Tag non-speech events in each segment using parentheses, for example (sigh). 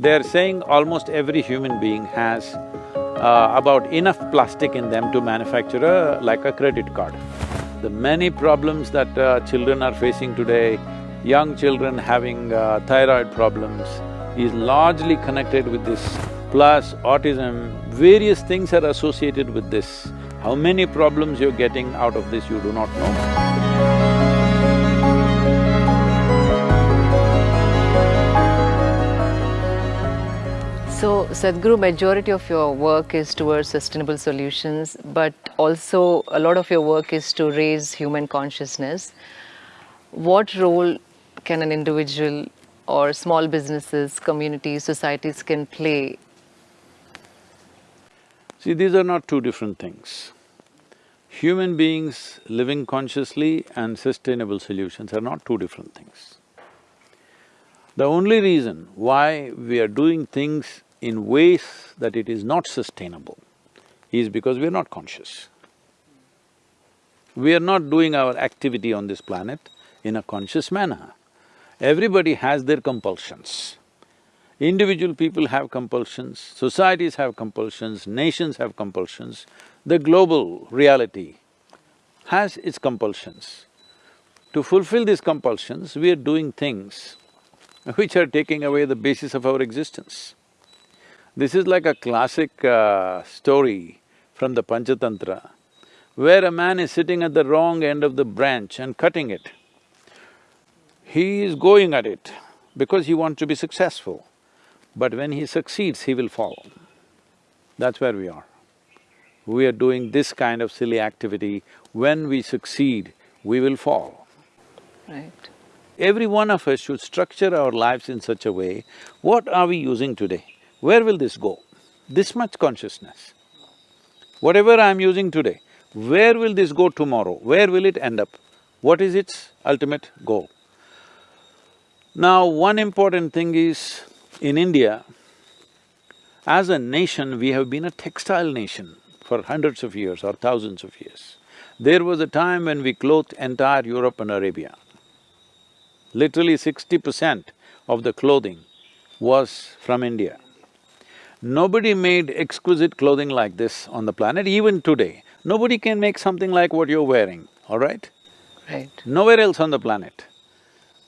They're saying almost every human being has uh, about enough plastic in them to manufacture a… like a credit card. The many problems that uh, children are facing today, young children having uh, thyroid problems, is largely connected with this, plus autism, various things are associated with this. How many problems you're getting out of this, you do not know. So, Sadhguru, majority of your work is towards sustainable solutions, but also a lot of your work is to raise human consciousness. What role can an individual or small businesses, communities, societies can play? See, these are not two different things. Human beings living consciously and sustainable solutions are not two different things. The only reason why we are doing things in ways that it is not sustainable is because we are not conscious. We are not doing our activity on this planet in a conscious manner. Everybody has their compulsions. Individual people have compulsions, societies have compulsions, nations have compulsions, the global reality has its compulsions. To fulfill these compulsions, we are doing things which are taking away the basis of our existence. This is like a classic uh, story from the Panchatantra, where a man is sitting at the wrong end of the branch and cutting it. He is going at it because he wants to be successful, but when he succeeds, he will fall. That's where we are. We are doing this kind of silly activity. When we succeed, we will fall. Right. Every one of us should structure our lives in such a way, what are we using today? Where will this go? This much consciousness. Whatever I'm using today, where will this go tomorrow? Where will it end up? What is its ultimate goal? Now, one important thing is, in India, as a nation, we have been a textile nation for hundreds of years or thousands of years. There was a time when we clothed entire Europe and Arabia. Literally sixty percent of the clothing was from India. Nobody made exquisite clothing like this on the planet, even today. Nobody can make something like what you're wearing, all right? Right. Nowhere else on the planet.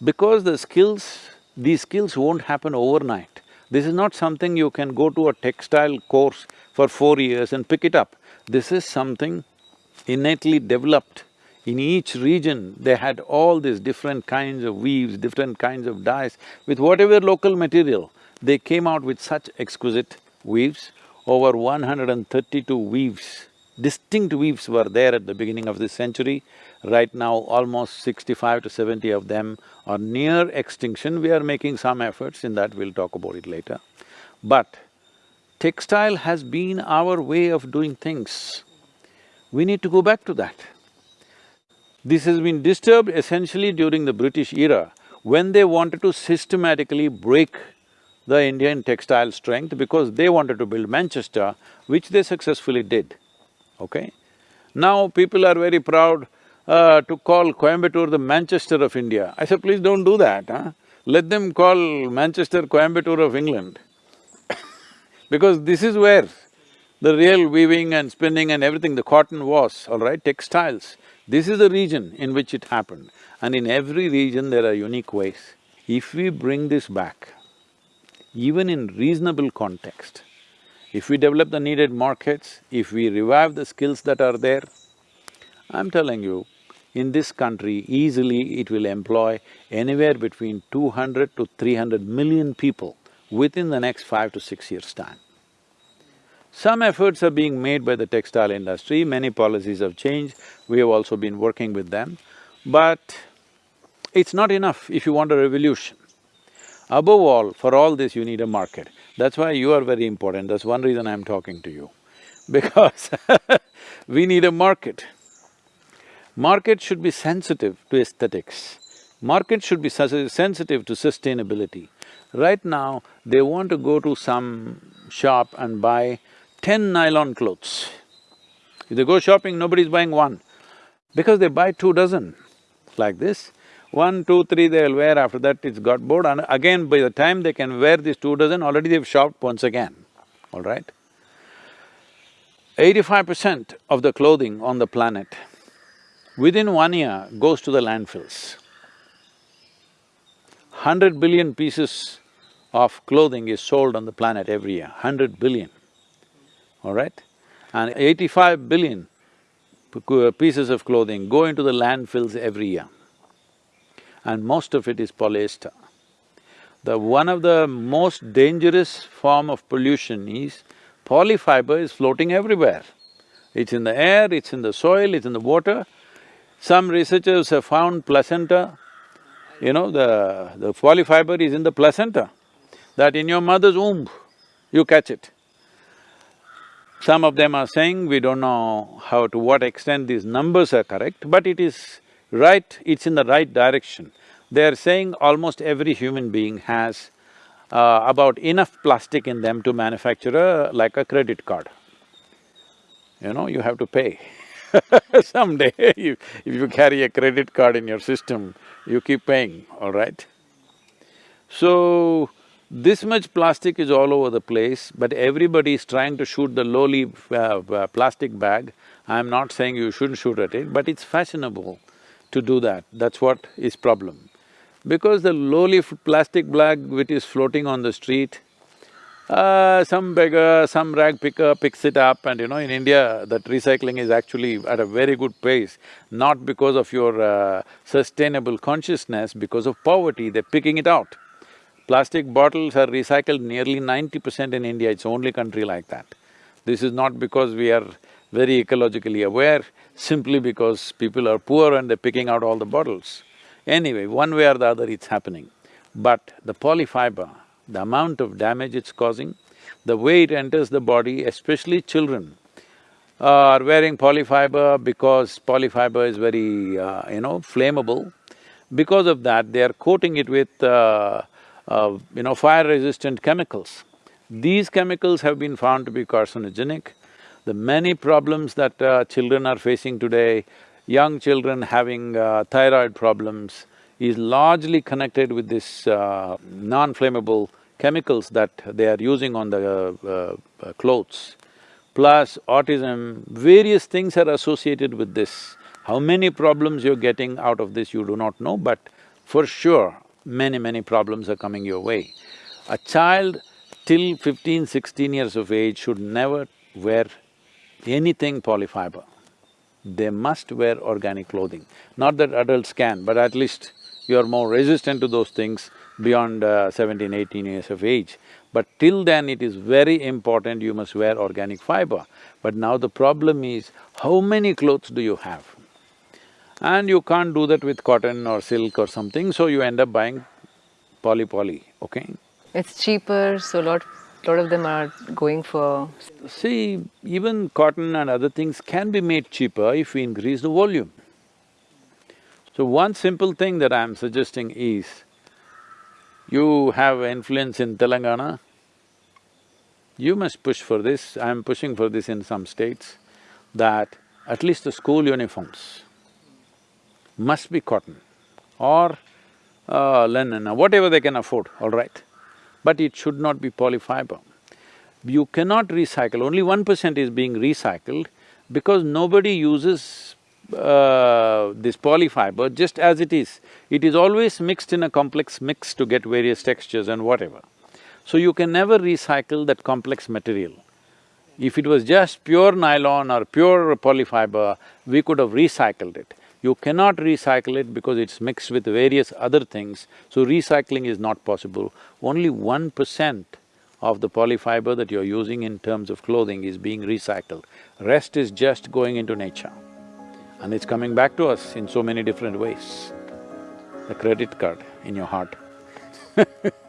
Because the skills, these skills won't happen overnight. This is not something you can go to a textile course for four years and pick it up. This is something innately developed. In each region, they had all these different kinds of weaves, different kinds of dyes, with whatever local material. They came out with such exquisite weaves, over 132 weaves, distinct weaves were there at the beginning of this century. Right now, almost 65 to 70 of them are near extinction. We are making some efforts in that, we'll talk about it later. But textile has been our way of doing things. We need to go back to that. This has been disturbed essentially during the British era, when they wanted to systematically break the Indian textile strength because they wanted to build Manchester, which they successfully did, okay? Now people are very proud uh, to call Coimbatore the Manchester of India. I said, please don't do that, huh? Let them call Manchester Coimbatore of England (coughs) because this is where the real weaving and spinning and everything, the cotton was, all right, textiles. This is the region in which it happened and in every region there are unique ways. If we bring this back, even in reasonable context, if we develop the needed markets, if we revive the skills that are there, I'm telling you, in this country, easily it will employ anywhere between two hundred to three hundred million people within the next five to six years' time. Some efforts are being made by the textile industry, many policies have changed, we have also been working with them, but it's not enough if you want a revolution. Above all, for all this you need a market. That's why you are very important, that's one reason I'm talking to you. (laughs) Because (laughs) we need a market. Market should be sensitive to aesthetics. Market should be sensitive to sustainability. Right now, they want to go to some shop and buy ten nylon clothes. If they go shopping, nobody's buying one, because they buy two dozen like this. One, two, three they'll wear, after that it's got bored and again by the time they can wear these two dozen, already they've shopped once again, all right? Eighty-five percent of the clothing on the planet within one year goes to the landfills. Hundred billion pieces of clothing is sold on the planet every year, hundred billion, all right? And eighty-five billion pieces of clothing go into the landfills every year. And most of it is polyester. The… one of the most dangerous form of pollution is polyfiber is floating everywhere. It's in the air, it's in the soil, it's in the water. Some researchers have found placenta, you know, the… the polyfiber is in the placenta, that in your mother's womb, you catch it. Some of them are saying, we don't know how to what extent these numbers are correct, but it is right, it's in the right direction. They're saying almost every human being has uh, about enough plastic in them to manufacture a… like a credit card. You know, you have to pay (laughs) Someday, (laughs) if, if you carry a credit card in your system, you keep paying, all right? So, this much plastic is all over the place, but everybody is trying to shoot the lowly uh, uh, plastic bag. I'm not saying you shouldn't shoot at it, but it's fashionable to do that, that's what is problem. Because the lowly plastic bag which is floating on the street, uh, some beggar, some rag picker picks it up and you know, in India, that recycling is actually at a very good pace, not because of your uh, sustainable consciousness, because of poverty, they're picking it out. Plastic bottles are recycled nearly ninety percent in India, it's only country like that. This is not because we are very ecologically aware, simply because people are poor and they're picking out all the bottles. Anyway, one way or the other it's happening. But the polyfiber, the amount of damage it's causing, the way it enters the body, especially children, are wearing polyfiber because polyfiber is very, uh, you know, flammable. Because of that, they are coating it with uh, uh, you know, fire-resistant chemicals. These chemicals have been found to be carcinogenic. The many problems that uh, children are facing today, young children having uh, thyroid problems, is largely connected with this uh, non-flammable chemicals that they are using on the uh, uh, clothes. Plus autism, various things are associated with this. How many problems you're getting out of this, you do not know, but for sure, many, many problems are coming your way. A child till 15, 16 years of age should never wear anything polyfiber. They must wear organic clothing. Not that adults can, but at least you're more resistant to those things beyond uh, 17, 18 years of age. But till then it is very important you must wear organic fiber. But now the problem is, how many clothes do you have? and you can't do that with cotton or silk or something, so you end up buying poly-poly, okay? It's cheaper, so lot… lot of them are going for… See, even cotton and other things can be made cheaper if we increase the volume. So one simple thing that I'm suggesting is, you have influence in Telangana, you must push for this, I'm pushing for this in some states, that at least the school uniforms, must be cotton or uh, linen or whatever they can afford, all right. But it should not be polyfiber. You cannot recycle, only one percent is being recycled because nobody uses uh, this polyfiber just as it is. It is always mixed in a complex mix to get various textures and whatever. So you can never recycle that complex material. If it was just pure nylon or pure polyfiber, we could have recycled it. You cannot recycle it because it's mixed with various other things, so recycling is not possible. Only one percent of the polyfiber that you're using in terms of clothing is being recycled. Rest is just going into nature. And it's coming back to us in so many different ways. The credit card in your heart (laughs)